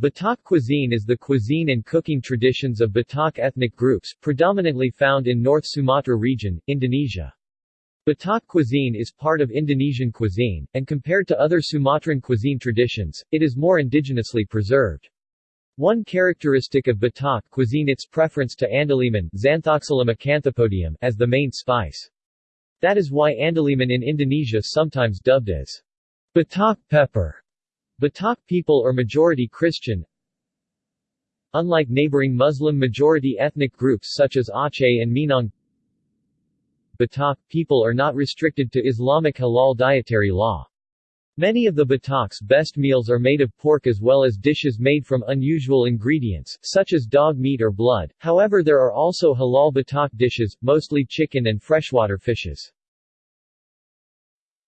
Batak cuisine is the cuisine and cooking traditions of Batak ethnic groups, predominantly found in North Sumatra region, Indonesia. Batak cuisine is part of Indonesian cuisine, and compared to other Sumatran cuisine traditions, it is more indigenously preserved. One characteristic of Batak cuisine its preference to andaliman as the main spice. That is why andaliman in Indonesia sometimes dubbed as Batak pepper. Batak people are majority Christian. Unlike neighboring Muslim-majority ethnic groups such as Aceh and Minang, Batak people are not restricted to Islamic halal dietary law. Many of the Batak's best meals are made of pork as well as dishes made from unusual ingredients, such as dog meat or blood, however there are also halal Batak dishes, mostly chicken and freshwater fishes.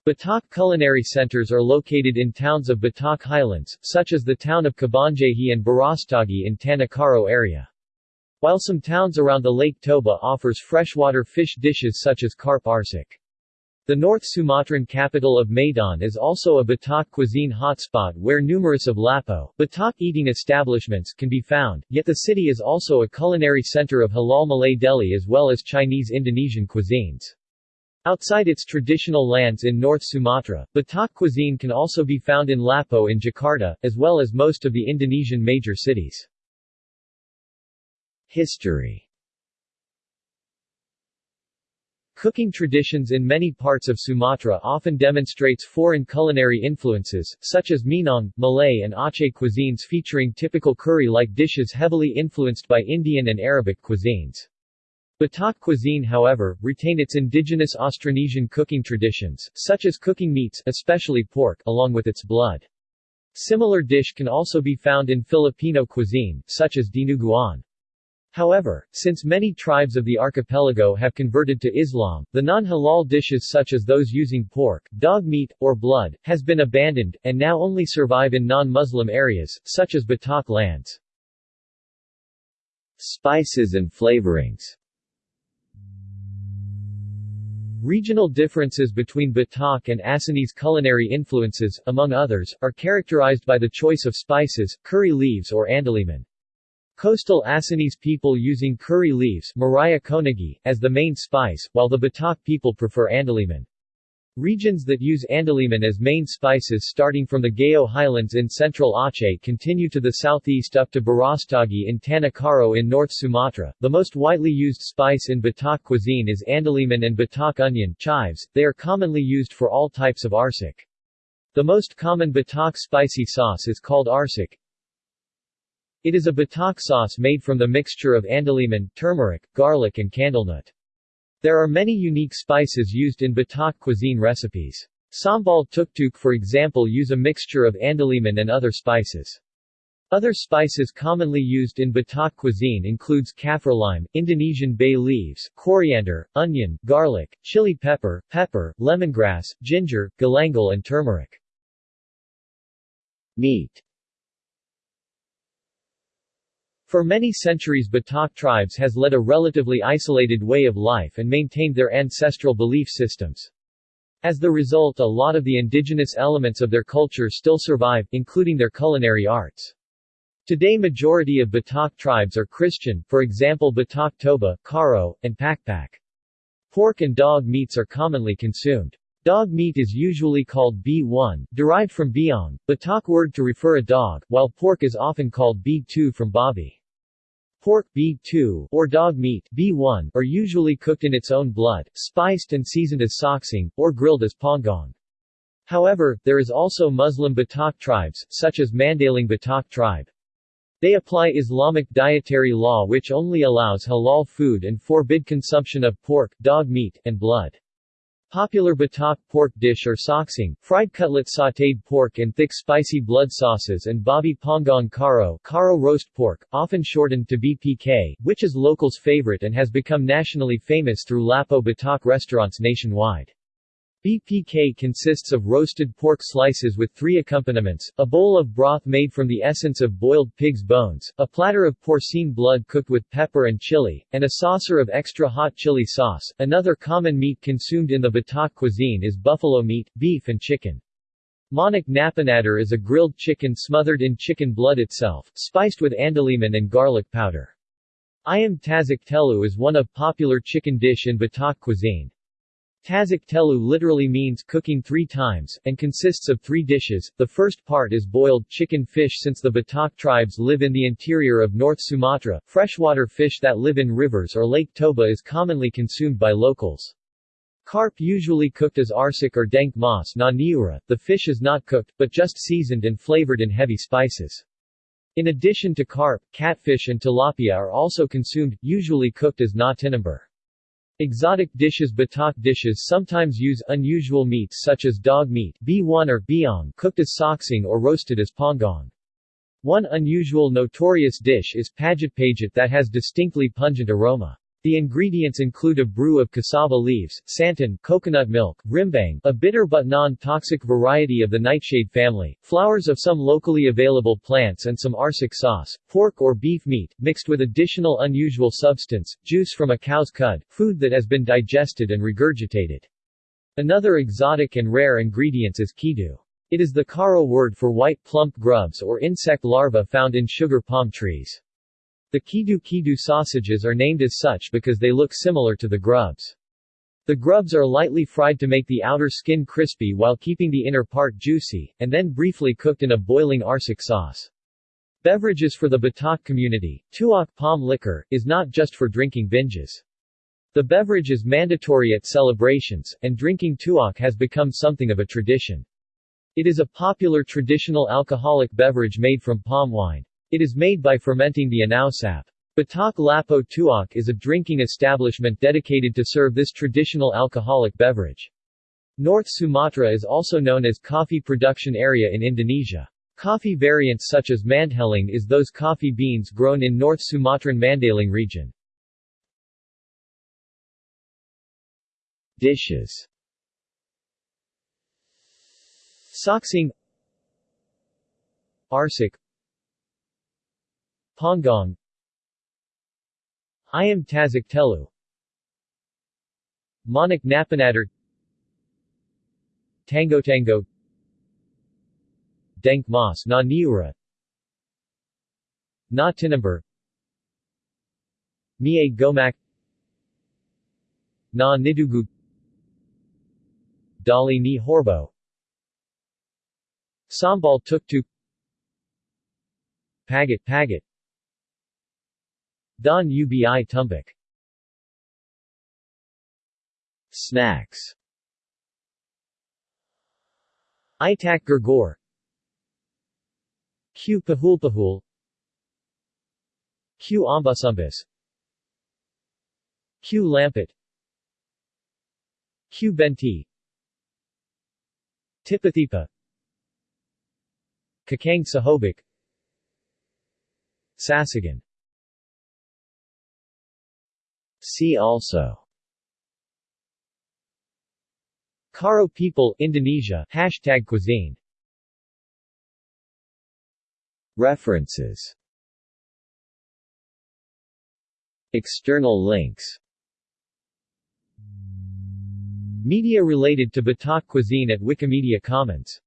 Batak culinary centers are located in towns of Batak Highlands, such as the town of Kabanjahe and Barastagi in Tanah area. While some towns around the Lake Toba offers freshwater fish dishes such as carp arsik. The North Sumatran capital of Medan is also a Batak cuisine hotspot where numerous of Lapo, Batak eating establishments can be found, yet the city is also a culinary center of halal Malay deli as well as Chinese-Indonesian cuisines. Outside its traditional lands in North Sumatra, Batak cuisine can also be found in Lapo in Jakarta, as well as most of the Indonesian major cities. History Cooking traditions in many parts of Sumatra often demonstrates foreign culinary influences, such as Minang, Malay and Aceh cuisines featuring typical curry-like dishes heavily influenced by Indian and Arabic cuisines. Batak cuisine however, retain its indigenous Austronesian cooking traditions, such as cooking meats especially pork along with its blood. Similar dish can also be found in Filipino cuisine, such as dinuguan. However, since many tribes of the archipelago have converted to Islam, the non-halal dishes such as those using pork, dog meat, or blood, has been abandoned, and now only survive in non-Muslim areas, such as Batak lands. Spices and flavorings Regional differences between Batak and Acehnese culinary influences, among others, are characterized by the choice of spices, curry leaves or andaliman. Coastal Acehnese people using curry leaves as the main spice, while the Batak people prefer andaliman. Regions that use andaliman as main spices starting from the Gayo highlands in central Aceh continue to the southeast up to Barastagi in Tanah Karo in North Sumatra. The most widely used spice in Batak cuisine is andaliman and Batak onion chives. They are commonly used for all types of arsik. The most common Batak spicy sauce is called arsik, it is a batak sauce made from the mixture of andaliman, turmeric, garlic and candlenut. There are many unique spices used in Batak cuisine recipes. Sambal tuktuk for example use a mixture of andaliman and other spices. Other spices commonly used in Batak cuisine includes kaffir lime, Indonesian bay leaves, coriander, onion, garlic, chili pepper, pepper, lemongrass, ginger, galangal and turmeric. Meat for many centuries Batak tribes has led a relatively isolated way of life and maintained their ancestral belief systems. As the result a lot of the indigenous elements of their culture still survive, including their culinary arts. Today majority of Batak tribes are Christian, for example Batak Toba, Karo, and Pakpak. Pork and dog meats are commonly consumed. Dog meat is usually called B1, derived from biong, Batak word to refer a dog, while pork is often called B2 from babi. Pork B2 or dog meat B1 are usually cooked in its own blood, spiced and seasoned as saksang, or grilled as panggang. However, there is also Muslim Batak tribes, such as Mandaling Batak tribe. They apply Islamic dietary law which only allows halal food and forbid consumption of pork, dog meat, and blood. Popular Batak pork dish are saksang, fried cutlet sautéed pork in thick spicy blood sauces and babi panggang karo, karo roast pork, often shortened to BPK, which is locals' favorite and has become nationally famous through Lapo Batak restaurants nationwide. BPK consists of roasted pork slices with three accompaniments, a bowl of broth made from the essence of boiled pig's bones, a platter of porcine blood cooked with pepper and chili, and a saucer of extra hot chili sauce. Another common meat consumed in the Batak cuisine is buffalo meat, beef and chicken. Manuk napinadar is a grilled chicken smothered in chicken blood itself, spiced with andaliman and garlic powder. Ayam tasak telu is one of popular chicken dish in Batak cuisine. Tasak telu literally means cooking three times, and consists of three dishes. The first part is boiled chicken fish since the Batak tribes live in the interior of North Sumatra. Freshwater fish that live in rivers or Lake Toba is commonly consumed by locals. Carp usually cooked as arsik or dank mas na niura, the fish is not cooked, but just seasoned and flavored in heavy spices. In addition to carp, catfish and tilapia are also consumed, usually cooked as na tinombur. Exotic dishes Batak dishes sometimes use unusual meats such as dog meat B1 or biong cooked as saksang or roasted as panggang. One unusual notorious dish is pagit pagit that has distinctly pungent aroma. The ingredients include a brew of cassava leaves, santan, coconut milk, rimbang, a bitter but non-toxic variety of the nightshade family, flowers of some locally available plants and some arsik sauce, pork or beef meat, mixed with additional unusual substance, juice from a cow's cud, food that has been digested and regurgitated. Another exotic and rare ingredient is kidu. It is the Karo word for white plump grubs or insect larvae found in sugar palm trees. The Kidu Kidu sausages are named as such because they look similar to the grubs. The grubs are lightly fried to make the outer skin crispy while keeping the inner part juicy, and then briefly cooked in a boiling arsik sauce. Beverages for the Batak community, tuak palm liquor, is not just for drinking binges. The beverage is mandatory at celebrations, and drinking tuak has become something of a tradition. It is a popular traditional alcoholic beverage made from palm wine. It is made by fermenting the anausap. Batak Lapo Tuak is a drinking establishment dedicated to serve this traditional alcoholic beverage. North Sumatra is also known as coffee production area in Indonesia. Coffee variants such as Mandheling is those coffee beans grown in North Sumatran Mandailing region. Dishes Saksang Arsik Panggang. Ayam Tasak Telu. Manuk Napinadar Tango Tango. Dank Mas Na Niura. Na Tinombur. Mie Gomak. Na Nidugu. Dali Ni Horbo. Sambal Tuktuk Pagat Pagat Don Ubi Tumbuk Snacks. Itak Gurgur. Q Pahulpahul Q Ambasumbis Q Lampet Q Benti. Tipathipa. Kakang Sahobik. Sasagan See also. Karo people Indonesia. Hashtag cuisine. References. External links. Media related to Batak cuisine at Wikimedia Commons